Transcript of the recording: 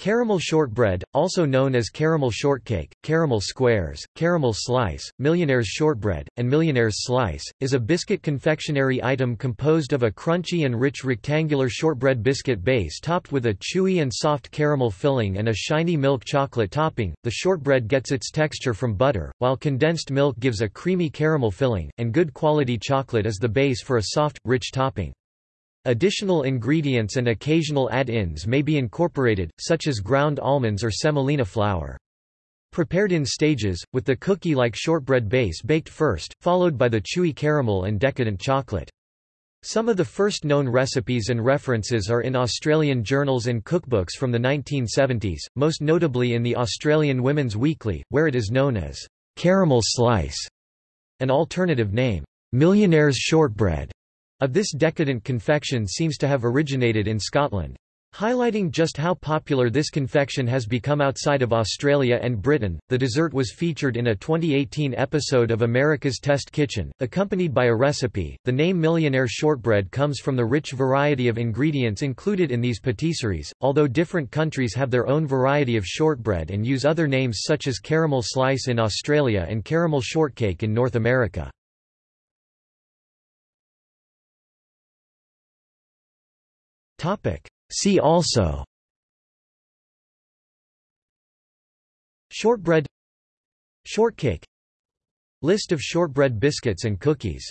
Caramel shortbread, also known as caramel shortcake, caramel squares, caramel slice, millionaire's shortbread, and millionaire's slice, is a biscuit confectionery item composed of a crunchy and rich rectangular shortbread biscuit base topped with a chewy and soft caramel filling and a shiny milk chocolate topping. The shortbread gets its texture from butter, while condensed milk gives a creamy caramel filling, and good quality chocolate is the base for a soft, rich topping. Additional ingredients and occasional add-ins may be incorporated, such as ground almonds or semolina flour. Prepared in stages, with the cookie-like shortbread base baked first, followed by the chewy caramel and decadent chocolate. Some of the first known recipes and references are in Australian journals and cookbooks from the 1970s, most notably in the Australian Women's Weekly, where it is known as caramel slice. An alternative name, millionaire's shortbread, of this decadent confection seems to have originated in Scotland. Highlighting just how popular this confection has become outside of Australia and Britain, the dessert was featured in a 2018 episode of America's Test Kitchen, accompanied by a recipe. The name Millionaire Shortbread comes from the rich variety of ingredients included in these patisseries, although different countries have their own variety of shortbread and use other names such as caramel slice in Australia and caramel shortcake in North America. Topic. See also. Shortbread. Shortcake. List of shortbread biscuits and cookies